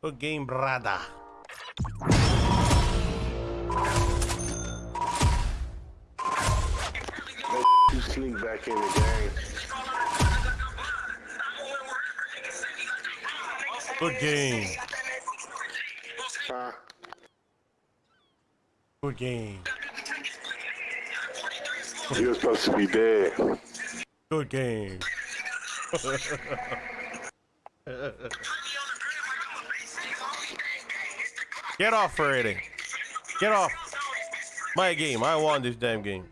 Good game, brother. You sneak back in the game. Good game. Huh? Good game. You're supposed to be dead. Good game. Get off, Freddy. Get off. My game. I won this damn game.